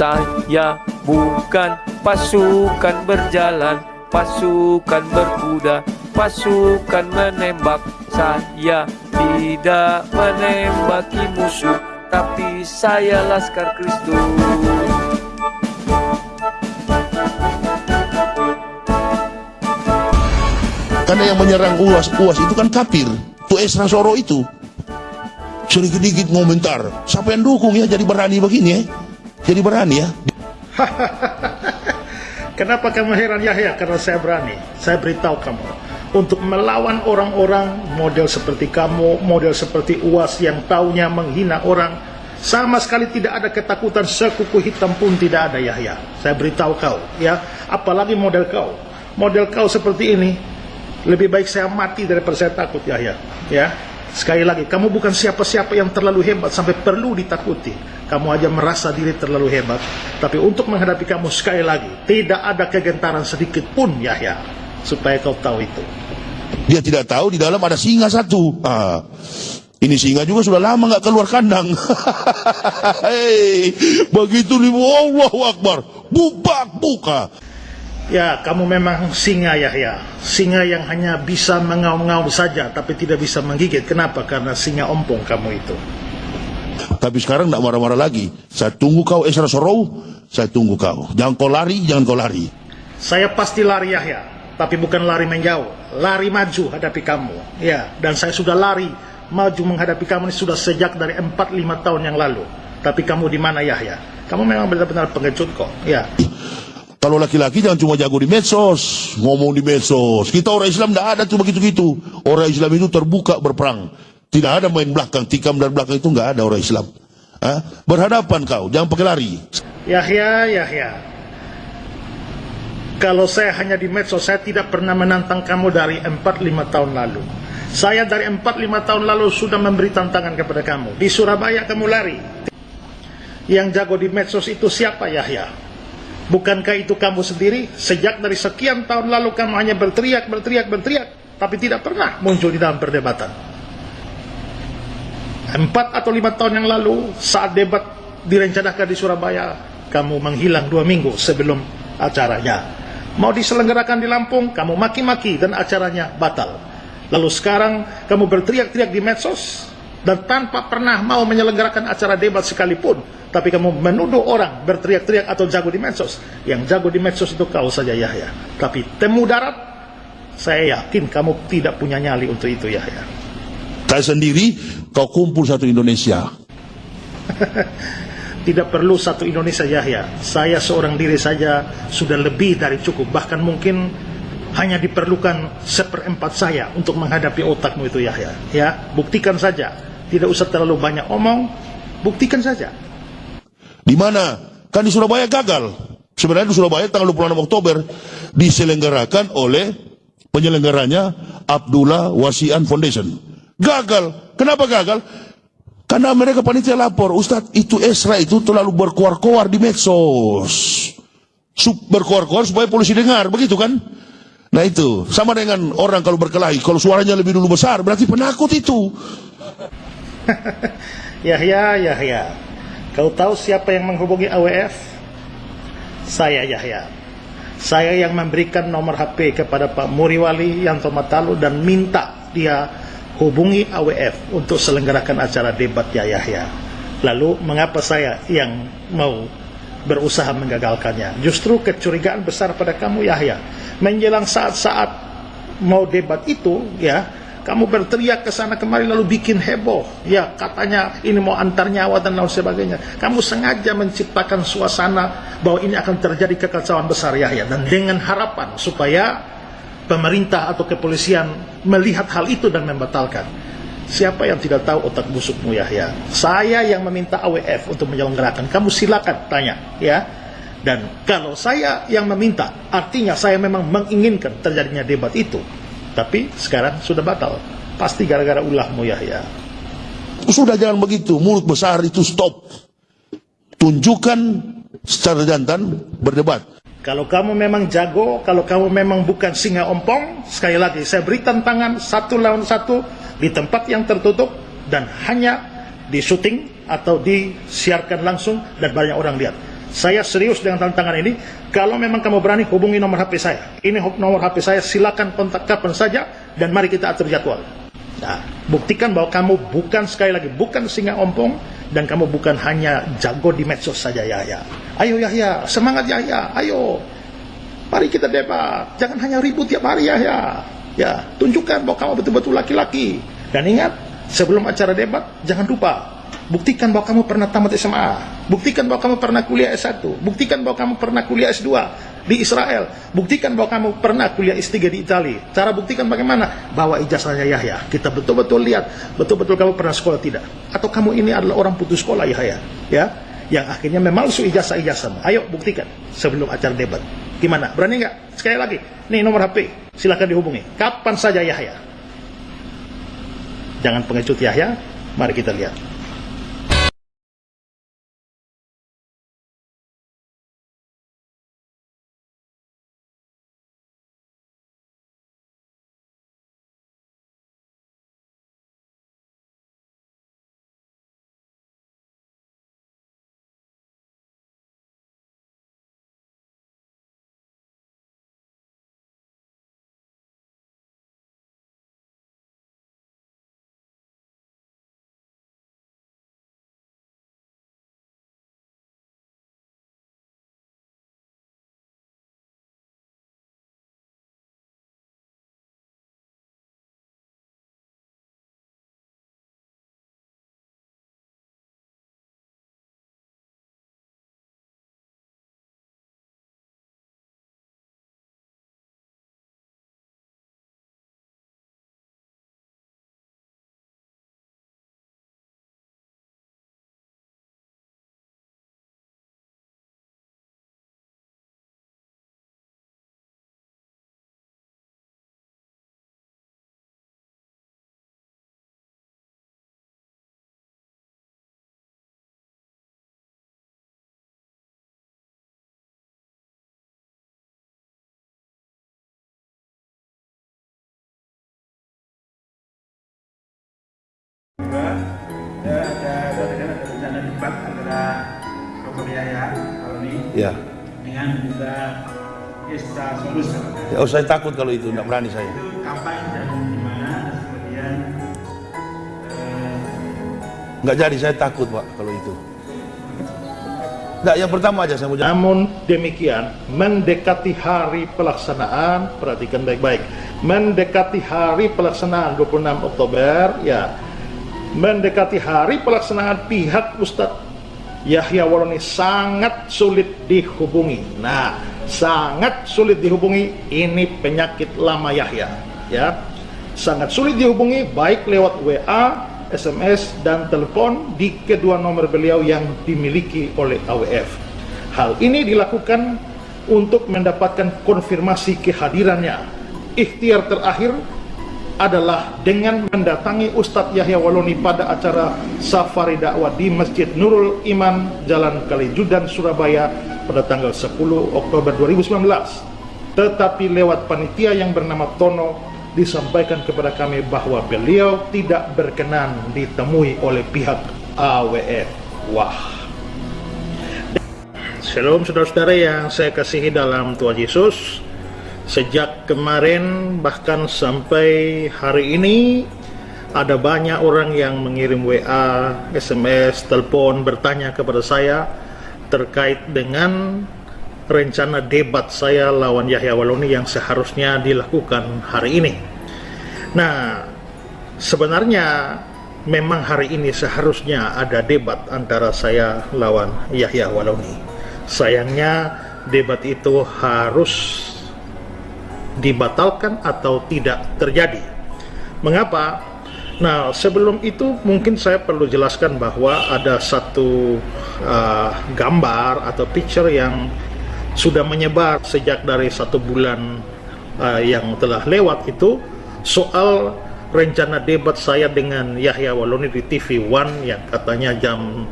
Saya bukan pasukan berjalan Pasukan berkuda Pasukan menembak Saya tidak menembaki musuh Tapi saya Laskar Kristus Karena yang menyerang UAS, UAS itu kan kafir. Itu Esra Soro itu. Sedikit-dikit ngomentar. Siapa yang dukung ya jadi berani begini ya? Jadi berani ya? Kenapa kamu heran Yahya? Karena saya berani. Saya beritahu kamu. Untuk melawan orang-orang model seperti kamu, model seperti UAS yang taunya menghina orang, sama sekali tidak ada ketakutan sekuku hitam pun tidak ada Yahya. Saya beritahu kau, ya. Apalagi model kau. Model kau seperti ini, lebih baik saya mati daripada saya takut Yahya. Ya. Sekali lagi, kamu bukan siapa-siapa yang terlalu hebat sampai perlu ditakuti. Kamu aja merasa diri terlalu hebat. Tapi untuk menghadapi kamu sekali lagi, tidak ada kegentaran sedikit pun Yahya. Supaya kau tahu itu. Dia tidak tahu di dalam ada singa satu. Ah, ini singa juga sudah lama nggak keluar kandang. Hei, begitu nih Allahu Akbar. Bubak buka. Ya, kamu memang singa Yahya. Singa yang hanya bisa mengaum-ngaum saja, tapi tidak bisa menggigit. Kenapa? Karena singa ompong kamu itu. Tapi sekarang tidak marah-marah lagi. Saya tunggu kau Esra Sorou. Saya tunggu kau. Jangan kau lari, jangan kau lari. Saya pasti lari Yahya, tapi bukan lari menjauh. Lari maju hadapi kamu. Ya, dan saya sudah lari maju menghadapi kamu ini sudah sejak dari 4-5 tahun yang lalu. Tapi kamu di mana Yahya? Kamu memang benar-benar pengejut kok. Ya. Kalau laki-laki jangan cuma jago di medsos, ngomong di medsos. Kita orang Islam tidak ada cuma gitu-gitu. Orang Islam itu terbuka berperang. Tidak ada main belakang, tikam dari belakang itu nggak ada orang Islam. Hah? Berhadapan kau, jangan pakai lari. Yahya, Yahya. Kalau saya hanya di medsos, saya tidak pernah menantang kamu dari 4-5 tahun lalu. Saya dari 4-5 tahun lalu sudah memberi tantangan kepada kamu. Di Surabaya kamu lari. Yang jago di medsos itu siapa Yahya? Bukankah itu kamu sendiri? Sejak dari sekian tahun lalu kamu hanya berteriak, berteriak, berteriak. Tapi tidak pernah muncul di dalam perdebatan. Empat atau lima tahun yang lalu, saat debat direncanakan di Surabaya, kamu menghilang dua minggu sebelum acaranya. Mau diselenggarakan di Lampung, kamu maki-maki dan acaranya batal. Lalu sekarang kamu berteriak-teriak di medsos dan tanpa pernah mau menyelenggarakan acara debat sekalipun, tapi kamu menuduh orang berteriak-teriak atau jago di medsos. Yang jago di medsos itu kau saja Yahya. Tapi temu darat, saya yakin kamu tidak punya nyali untuk itu Yahya. Saya sendiri, kau kumpul satu Indonesia. Tidak perlu satu Indonesia Yahya. Saya seorang diri saja sudah lebih dari cukup. Bahkan mungkin hanya diperlukan seperempat saya untuk menghadapi otakmu itu Yahya. Ya, buktikan saja. Tidak usah terlalu banyak omong, buktikan saja. Di mana? Kan di Surabaya gagal. Sebenarnya di Surabaya tanggal 26 Oktober diselenggarakan oleh penyelenggaranya Abdullah Wasian Foundation. Gagal. Kenapa gagal? Karena mereka panitia lapor, Ustadz itu Esra itu terlalu berkoar-koar di medsos. Berkoar-koar supaya polisi dengar, begitu kan? Nah itu, sama dengan orang kalau berkelahi, kalau suaranya lebih dulu besar, berarti penakut itu. Yahya, Yahya, kau tahu siapa yang menghubungi AWF? Saya Yahya. Saya yang memberikan nomor HP kepada Pak Muriwali Yanto Matalu dan minta dia hubungi AWF untuk selenggarakan acara debat ya Yahya. Lalu mengapa saya yang mau berusaha menggagalkannya? Justru kecurigaan besar pada kamu Yahya. Menjelang saat-saat mau debat itu ya, kamu berteriak ke sana kemari lalu bikin heboh. Ya, katanya ini mau antar nyawa dan lain sebagainya. Kamu sengaja menciptakan suasana bahwa ini akan terjadi kekacauan besar Yahya dan dengan harapan supaya pemerintah atau kepolisian melihat hal itu dan membatalkan. Siapa yang tidak tahu otak busukmu Yahya? Saya yang meminta AWF untuk menyelenggarakan. Kamu silakan tanya, ya. Dan kalau saya yang meminta, artinya saya memang menginginkan terjadinya debat itu. Tapi sekarang sudah batal. Pasti gara-gara ulahmu Yahya. Sudah jangan begitu, mulut besar itu stop. Tunjukkan secara jantan berdebat. Kalau kamu memang jago, kalau kamu memang bukan singa ompong, sekali lagi saya beri tantangan satu lawan satu di tempat yang tertutup dan hanya di syuting atau disiarkan langsung dan banyak orang lihat. Saya serius dengan tantangan ini. Kalau memang kamu berani hubungi nomor HP saya. Ini nomor HP saya, silakan kontak kapan saja dan mari kita atur jadwal. Nah, buktikan bahwa kamu bukan sekali lagi bukan singa ompong dan kamu bukan hanya jago di medsos saja Yahya. Ayo Yahya, semangat Yahya, ayo. Mari kita debat. Jangan hanya ribut tiap hari Yahya. Ya, tunjukkan bahwa kamu betul-betul laki-laki. Dan ingat, sebelum acara debat, jangan lupa Buktikan bahwa kamu pernah tamat SMA. Buktikan bahwa kamu pernah kuliah S1. Buktikan bahwa kamu pernah kuliah S2 di Israel. Buktikan bahwa kamu pernah kuliah S3 di Italia. Cara buktikan bagaimana? Bawa ijazahnya Yahya. Kita betul-betul lihat, betul-betul kamu pernah sekolah tidak. Atau kamu ini adalah orang putus sekolah Yahya. Ya, yang akhirnya memalsu ijazah-ijazahmu. Ayo buktikan sebelum acara debat. Gimana? Berani nggak? Sekali lagi, nih nomor HP, silakan dihubungi. Kapan saja Yahya. Jangan pengecut Yahya, mari kita lihat. Aloni Ya. dengan juga Esta Solus ya. Oh saya takut kalau itu, nggak berani saya. itu kampanye dan di mana kemudian eh, Nggak jadi, saya takut pak kalau itu. Nggak, yang pertama aja saya mau jawab. Namun demikian, mendekati hari pelaksanaan, perhatikan baik-baik, mendekati hari pelaksanaan 26 Oktober, ya, mendekati hari pelaksanaan pihak Ustadz Yahya Waloni sangat sulit dihubungi. Nah, sangat sulit dihubungi, ini penyakit lama Yahya, ya. Sangat sulit dihubungi baik lewat WA, SMS dan telepon di kedua nomor beliau yang dimiliki oleh AWF. Hal ini dilakukan untuk mendapatkan konfirmasi kehadirannya. Ikhtiar terakhir adalah dengan mendatangi Ustadz Yahya Waloni pada acara safari dakwah di Masjid Nurul Iman Jalan Kalijudan Surabaya pada tanggal 10 Oktober 2019 tetapi lewat panitia yang bernama Tono disampaikan kepada kami bahwa beliau tidak berkenan ditemui oleh pihak AWF wah. Shalom saudara-saudara yang saya kasihi dalam Tuhan Yesus Sejak kemarin bahkan sampai hari ini ada banyak orang yang mengirim WA, SMS, telepon bertanya kepada saya terkait dengan rencana debat saya lawan Yahya Waloni yang seharusnya dilakukan hari ini. Nah, sebenarnya memang hari ini seharusnya ada debat antara saya lawan Yahya Waloni. Sayangnya debat itu harus dibatalkan atau tidak terjadi. Mengapa? Nah, sebelum itu mungkin saya perlu jelaskan bahwa ada satu uh, gambar atau picture yang sudah menyebar sejak dari satu bulan uh, yang telah lewat itu soal rencana debat saya dengan Yahya Waloni di TV One yang katanya jam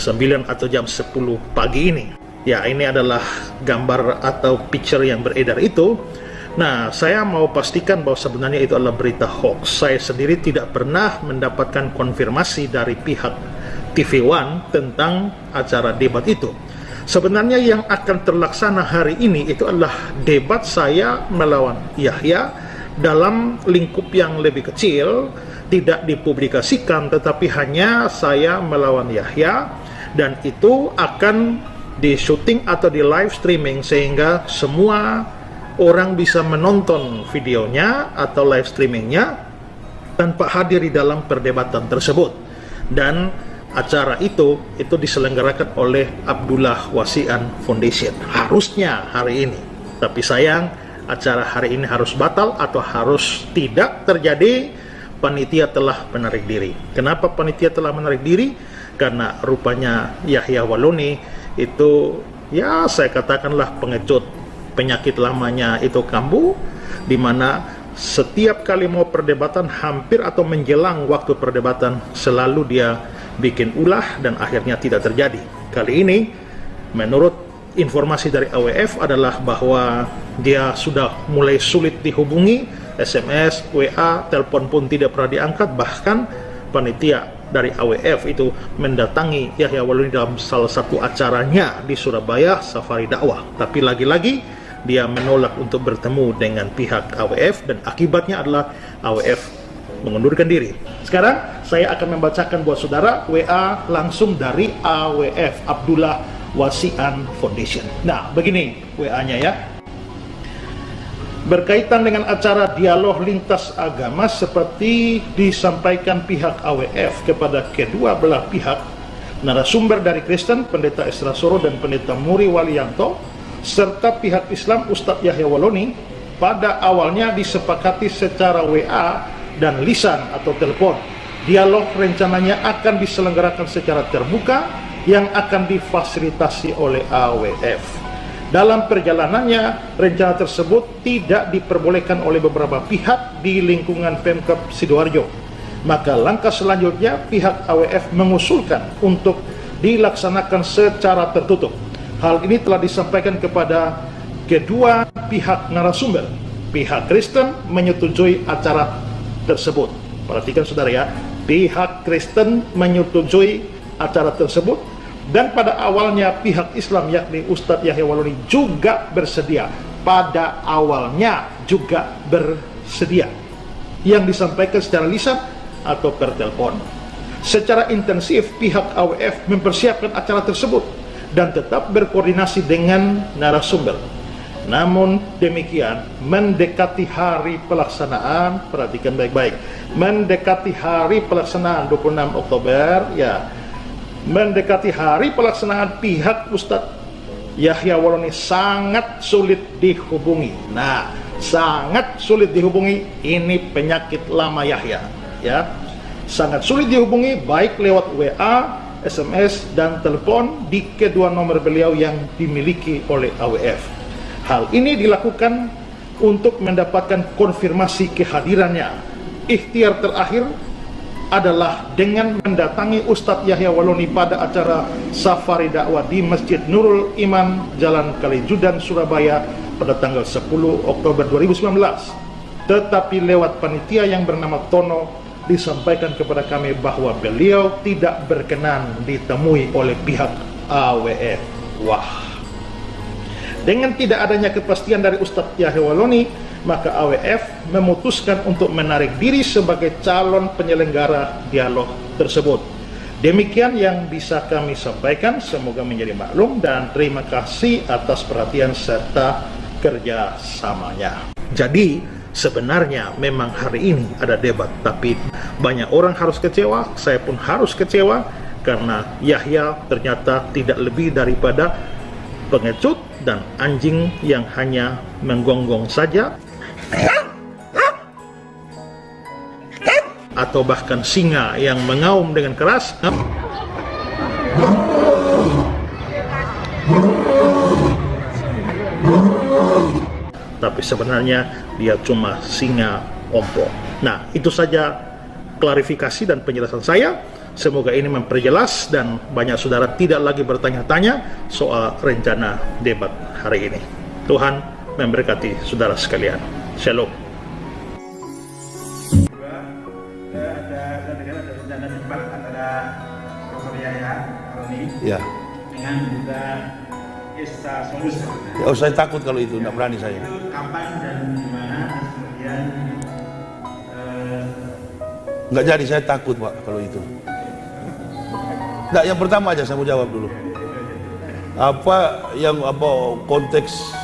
9 atau jam 10 pagi ini. Ya, ini adalah gambar atau picture yang beredar itu Nah, saya mau pastikan bahwa sebenarnya itu adalah berita hoax. Saya sendiri tidak pernah mendapatkan konfirmasi dari pihak TV One tentang acara debat itu. Sebenarnya yang akan terlaksana hari ini itu adalah debat saya melawan Yahya dalam lingkup yang lebih kecil, tidak dipublikasikan tetapi hanya saya melawan Yahya dan itu akan di syuting atau di live streaming sehingga semua orang bisa menonton videonya atau live streamingnya tanpa hadir di dalam perdebatan tersebut. Dan acara itu itu diselenggarakan oleh Abdullah Wasian Foundation. Harusnya hari ini. Tapi sayang acara hari ini harus batal atau harus tidak terjadi. Panitia telah menarik diri. Kenapa panitia telah menarik diri? Karena rupanya Yahya Waluni itu ya saya katakanlah pengecut penyakit lamanya itu kambuh di mana setiap kali mau perdebatan hampir atau menjelang waktu perdebatan selalu dia bikin ulah dan akhirnya tidak terjadi. Kali ini menurut informasi dari AWF adalah bahwa dia sudah mulai sulit dihubungi, SMS, WA, telepon pun tidak pernah diangkat, bahkan panitia dari AWF itu mendatangi Yahya Waluni dalam salah satu acaranya di Surabaya, Safari Dakwah. Tapi lagi-lagi dia menolak untuk bertemu dengan pihak AWF dan akibatnya adalah AWF mengundurkan diri. Sekarang saya akan membacakan buat saudara WA langsung dari AWF Abdullah Wasian Foundation. Nah, begini WA-nya ya. Berkaitan dengan acara dialog lintas agama seperti disampaikan pihak AWF kepada kedua belah pihak, narasumber dari Kristen, Pendeta Esra Soro dan Pendeta Muri Walianto, serta pihak Islam Ustadz Yahya Waloni, pada awalnya disepakati secara WA dan lisan atau telepon. Dialog rencananya akan diselenggarakan secara terbuka yang akan difasilitasi oleh AWF. Dalam perjalanannya, rencana tersebut tidak diperbolehkan oleh beberapa pihak di lingkungan Pemkap Sidoarjo. Maka langkah selanjutnya pihak AWF mengusulkan untuk dilaksanakan secara tertutup. Hal ini telah disampaikan kepada kedua pihak narasumber. Pihak Kristen menyetujui acara tersebut. Perhatikan saudara ya, pihak Kristen menyetujui acara tersebut dan pada awalnya pihak Islam yakni Ustadz Yahya Waluni juga bersedia. Pada awalnya juga bersedia. Yang disampaikan secara lisan atau per telepon. Secara intensif pihak AWF mempersiapkan acara tersebut dan tetap berkoordinasi dengan narasumber namun demikian, mendekati hari pelaksanaan, perhatikan baik-baik, mendekati hari pelaksanaan 26 Oktober, ya, mendekati hari pelaksanaan pihak Ustadz Yahya Waloni sangat sulit dihubungi. Nah, sangat sulit dihubungi, ini penyakit lama Yahya, ya. Sangat sulit dihubungi baik lewat WA, SMS, dan telepon di kedua nomor beliau yang dimiliki oleh AWF. Hal ini dilakukan untuk mendapatkan konfirmasi kehadirannya. Ikhtiar terakhir adalah dengan mendatangi Ustadz Yahya Waloni pada acara safari dakwah di Masjid Nurul Iman, Jalan Kalijudan, Surabaya pada tanggal 10 Oktober 2019. Tetapi lewat panitia yang bernama Tono disampaikan kepada kami bahwa beliau tidak berkenan ditemui oleh pihak AWF. Wah. Dengan tidak adanya kepastian dari Ustadz Yahya Waloni, maka AWF memutuskan untuk menarik diri sebagai calon penyelenggara dialog tersebut. Demikian yang bisa kami sampaikan, semoga menjadi maklum dan terima kasih atas perhatian serta kerjasamanya. Jadi, sebenarnya memang hari ini ada debat, tapi banyak orang harus kecewa, saya pun harus kecewa, karena Yahya ternyata tidak lebih daripada pengecut dan anjing yang hanya menggonggong saja. Atau bahkan singa yang mengaum dengan keras. Tapi sebenarnya dia cuma singa ompong nah itu saja klarifikasi dan penjelasan saya Semoga ini memperjelas dan banyak saudara tidak lagi bertanya-tanya soal rencana debat hari ini. Tuhan memberkati saudara sekalian. Shalom. Ya. Dengan juga desa solusi. Oh saya takut kalau itu, tidak berani saya. Itu kapan dan Nggak jadi, saya takut Pak kalau itu. Nggak, yang pertama aja saya mau jawab dulu. Apa yang apa konteks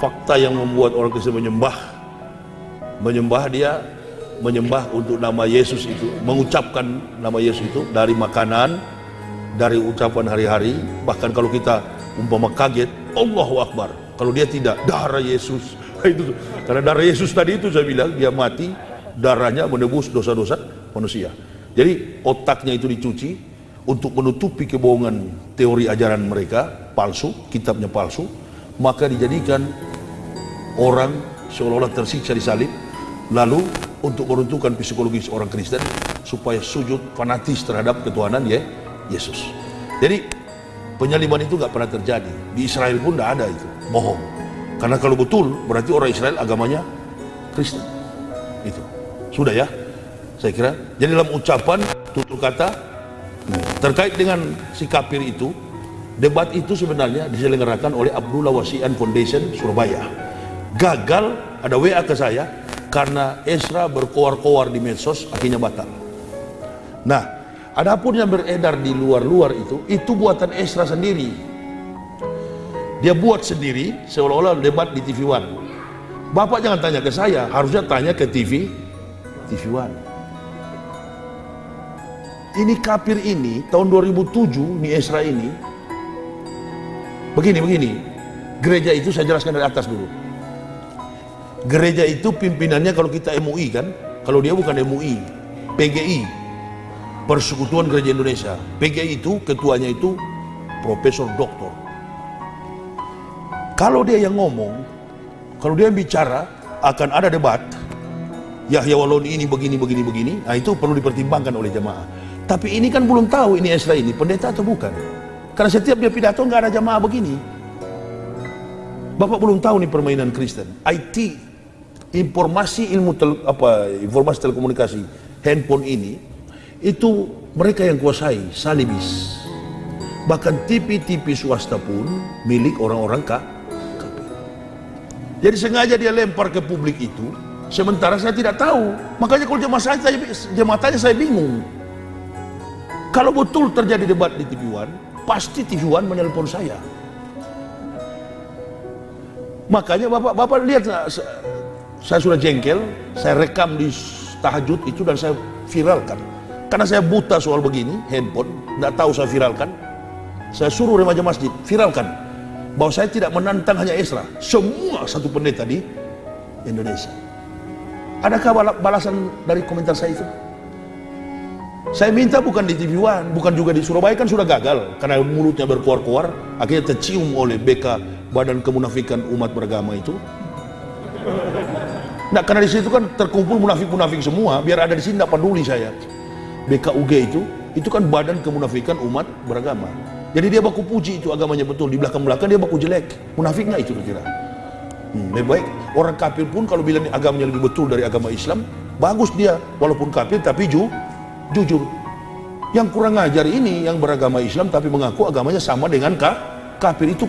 fakta yang membuat orang Kristen menyembah? Menyembah dia menyembah untuk nama Yesus itu mengucapkan nama Yesus itu dari makanan dari ucapan hari-hari. Bahkan kalau kita umpama kaget Allahu Akbar. Kalau dia tidak darah Yesus. Itu karena darah Yesus tadi itu saya bilang dia mati darahnya menebus dosa-dosa manusia jadi otaknya itu dicuci untuk menutupi kebohongan teori ajaran mereka palsu kitabnya palsu maka dijadikan orang seolah-olah tersiksa di salib lalu untuk meruntuhkan psikologis orang Kristen supaya sujud fanatis terhadap ketuhanan ya Yesus. Jadi penyaliban itu nggak pernah terjadi di Israel pun tidak ada itu bohong. Karena kalau betul berarti orang Israel agamanya Kristen. Itu sudah ya. Saya kira. Jadi dalam ucapan tutur kata terkait dengan si kafir itu debat itu sebenarnya diselenggarakan oleh Abdullah Wasian Foundation Surabaya. Gagal ada WA ke saya karena Esra berkoar-koar di medsos akhirnya batal. Nah, adapun yang beredar di luar-luar itu, itu buatan Esra sendiri. Dia buat sendiri seolah-olah debat di TV One. Bapak jangan tanya ke saya, harusnya tanya ke TV TV One. Ini kafir ini tahun 2007 nih Esra ini begini begini. Gereja itu saya jelaskan dari atas dulu. Gereja itu pimpinannya kalau kita MUI kan, kalau dia bukan MUI, PGI, Persekutuan Gereja Indonesia. PGI itu ketuanya itu Profesor Doktor. Kalau dia yang ngomong, kalau dia yang bicara akan ada debat. Yahya Waloni ini begini begini begini, nah itu perlu dipertimbangkan oleh jemaah. Tapi ini kan belum tahu ini Esra ini pendeta atau bukan. Karena setiap dia pidato nggak ada jemaah begini. Bapak belum tahu nih permainan Kristen. IT, informasi ilmu tel, apa informasi telekomunikasi, handphone ini itu mereka yang kuasai, salibis. Bahkan TV-TV swasta pun milik orang-orang kafir. Jadi sengaja dia lempar ke publik itu, sementara saya tidak tahu. Makanya kalau jemaah saya, jemaah tanya saya bingung. Kalau betul terjadi debat di TV One, pasti TV One menelpon saya. Makanya bapak bapak lihat saya sudah jengkel, saya rekam di tahajud itu dan saya viralkan. Karena saya buta soal begini, handphone, tidak tahu saya viralkan. Saya suruh remaja masjid, viralkan. Bahwa saya tidak menantang hanya Esra, semua satu pendeta di Indonesia. Adakah balasan dari komentar saya itu? Saya minta bukan di TV One, bukan juga di Surabaya kan sudah gagal karena mulutnya berkuar-kuar, akhirnya tercium oleh BK Badan Kemunafikan Umat Beragama itu. Nah, karena di situ kan terkumpul munafik-munafik semua, biar ada di sini tidak peduli saya. BKUG itu, itu kan Badan Kemunafikan Umat Beragama. Jadi dia baku puji itu agamanya betul, di belakang-belakang dia baku jelek. Munafik nggak itu kira? Hmm, lebih baik orang kafir pun kalau bilang agamanya lebih betul dari agama Islam, bagus dia walaupun kafir tapi ju, jujur. Yang kurang ajar ini yang beragama Islam tapi mengaku agamanya sama dengan ka, kafir itu